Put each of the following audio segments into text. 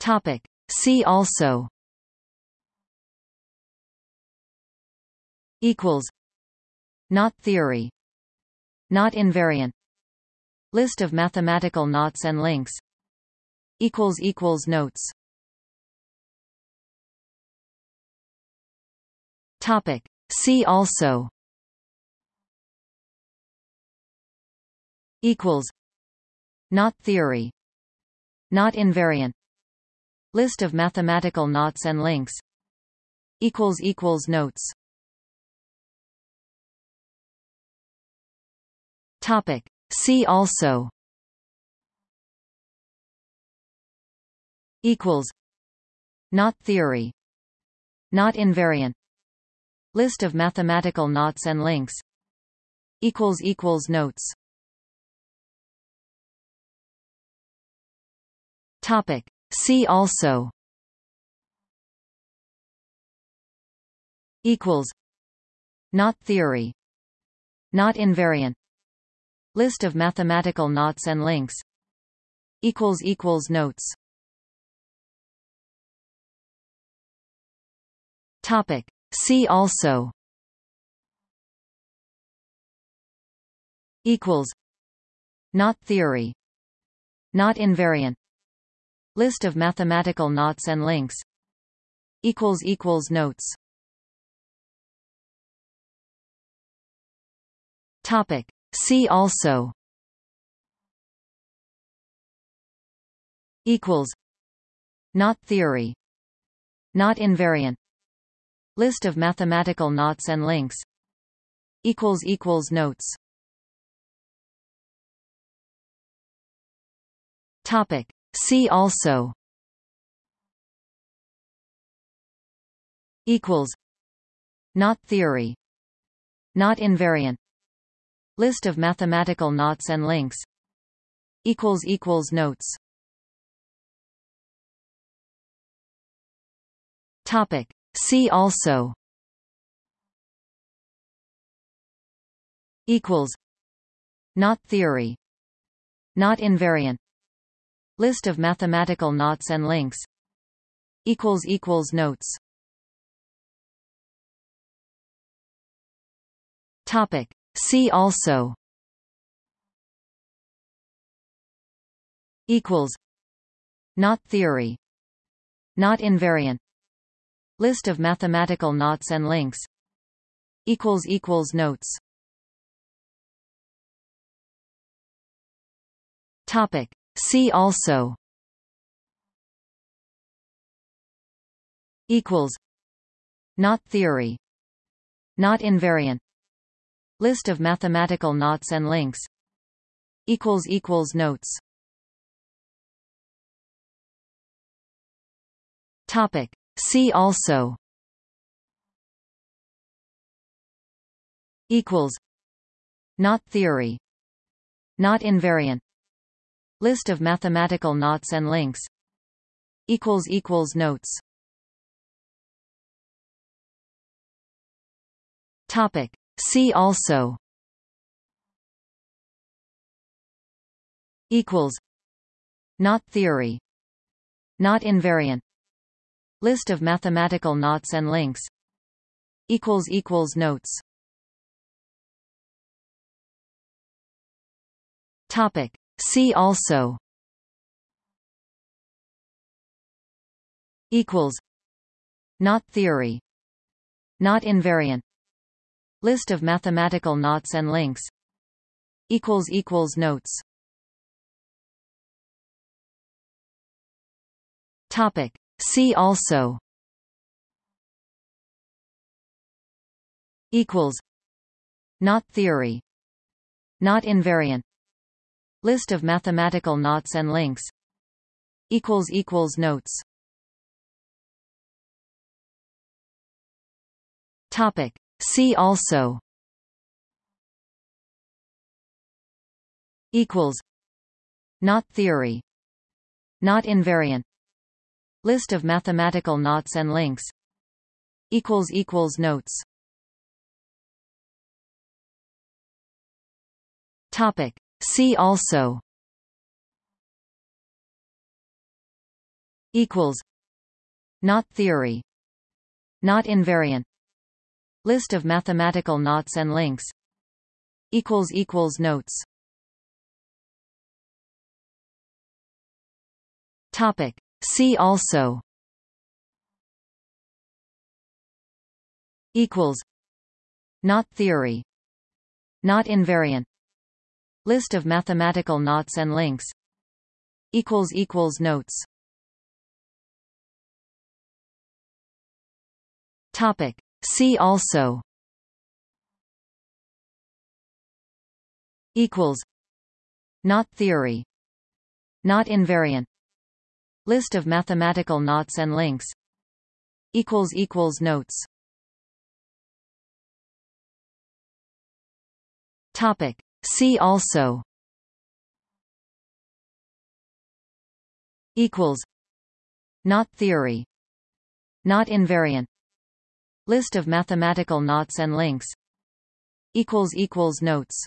Topic. See also. Equals. Knot theory. Knot invariant. List of mathematical knots and links. Equals equals notes. Topic. See also. Equals. Knot theory. Knot invariant list of mathematical knots and links. Equals equals notes. Topic. See also. Equals. Knot theory. Knot invariant. List of mathematical knots and links. Equals equals notes. Topic. See also. Equals. Knot theory. Knot invariant. List of mathematical knots and links. Equals equals notes. Topic. See also. Equals. Knot theory. Knot invariant List of mathematical knots and links. Equals equals notes. Topic. See also. Equals. Knot theory. Knot invariant. List of mathematical knots and links. Equals equals notes. Topic See also. Equals. Knot theory. Knot invariant. List of mathematical knots and links. Equals equals notes. Topic. See also. Equals. Knot theory. Knot invariant List of mathematical knots and links. Equals equals notes. Topic. See also. Equals. Knot theory. Knot invariant. List of mathematical knots and links. Equals equals notes. Topic See also. Equals. Knot theory. Knot invariant. List of mathematical knots and links. Equals equals notes. Topic. See also. Equals. Knot theory. Knot invariant List of mathematical knots and links. Equals equals notes. Topic. See also. Equals. Knot theory. Knot invariant. List of mathematical knots and links. Equals equals notes. Topic See also. Equals. Knot theory. Knot invariant. List of mathematical knots and links. Equals equals notes. Topic. See also. Equals. Knot theory. Knot invariant List of mathematical knots and links. Equals equals notes. Topic. See also. Equals. Knot theory. Knot invariant. List of mathematical knots and links. Equals equals notes. Topic See also. Equals. Knot theory. Knot invariant. List of mathematical knots and links. Equals equals notes. Topic. See also. Equals. Knot theory. Knot invariant list of mathematical knots and links. Equals equals notes. Topic. See also. Equals. Knot theory. Knot invariant. List of mathematical knots and links. Equals equals notes. Topic see also. Equals. Knot theory. Knot invariant. List of mathematical knots and links. Equals equals notes.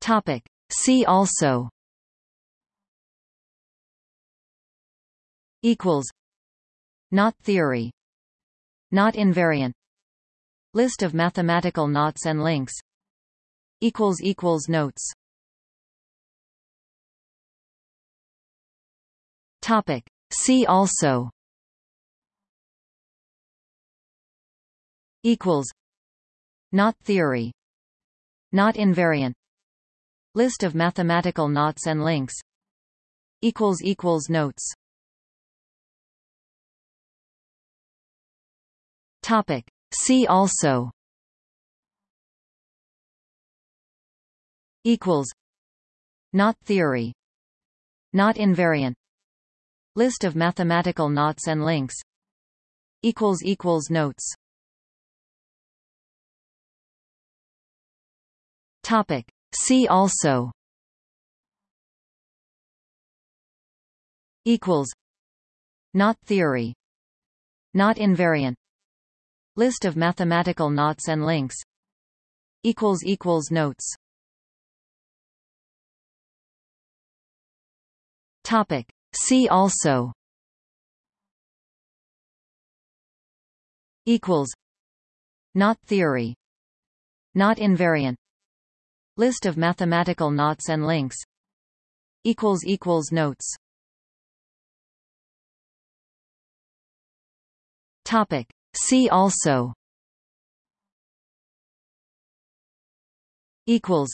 Topic. See also. Equals. Knot theory. Knot invariant list of mathematical knots and links. Equals equals notes. Topic. See also. Equals. Knot theory. Knot invariant. List of mathematical knots and links. Equals equals notes. Topic See also. Equals. Knot theory. Knot invariant. List of mathematical knots and links. Equals equals notes. Topic. See also. Equals. Knot theory. Knot invariant list of mathematical knots and links. Equals equals notes. Topic. See also. Equals. Knot theory. Knot invariant. List of mathematical knots and links. Equals equals notes. Topic See also. Equals.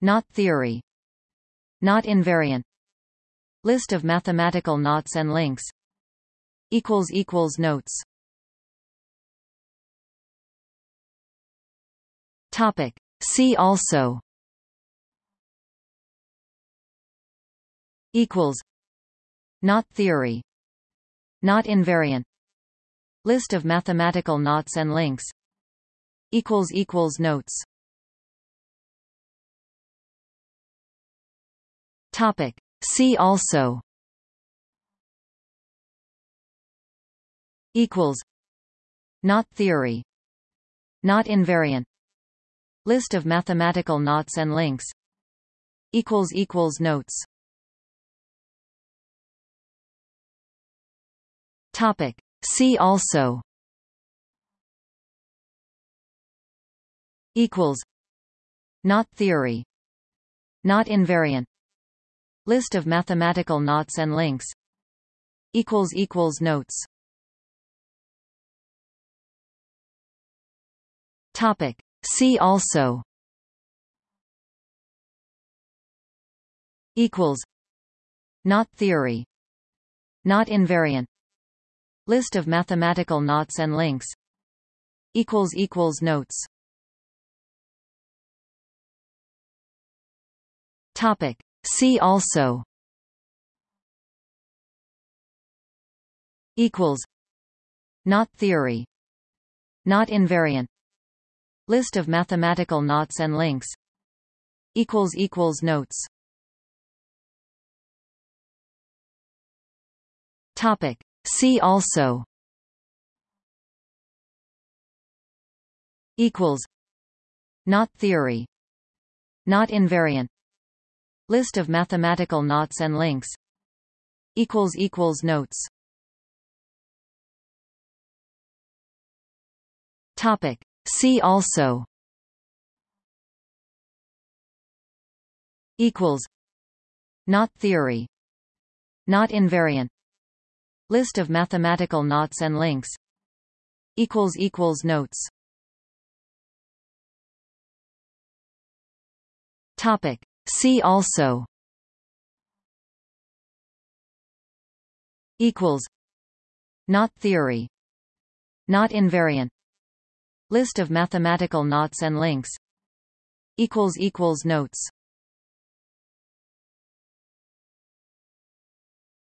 Knot theory. Knot invariant. List of mathematical knots and links. Equals equals notes. Topic. See also. Equals. Knot theory. Knot invariant list of mathematical knots and links. Equals equals notes. Topic. See also. Equals. Knot theory. Knot invariant. List of mathematical knots and links. Equals equals notes. Topic See also. Equals. Knot theory. Knot invariant. List of mathematical knots and links. Equals equals notes. Topic. See also. Equals. Knot theory. Knot invariant list of mathematical knots and links. Equals equals notes. Topic. See also. Equals. Knot theory. Knot invariant. List of mathematical knots and links. Equals equals notes. Topic See also. Equals. Knot theory. Knot invariant. List of mathematical knots and links. Equals equals notes. Topic. See also. Equals. Knot theory. Knot invariant list of mathematical knots and links. Equals equals notes. Topic. See also. Equals. Knot theory. Knot invariant. List of mathematical knots and links. Equals equals notes.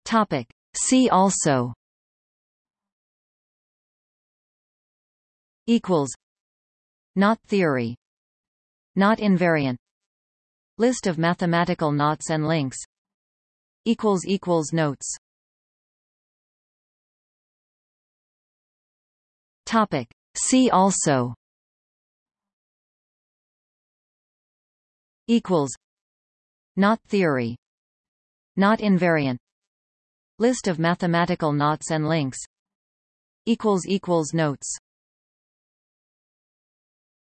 Topic. See also. Equals. Knot theory. Knot invariant. List of mathematical knots and links. Equals equals notes. Topic. See also. Equals. Knot theory. Knot invariant List of mathematical knots and links. Notes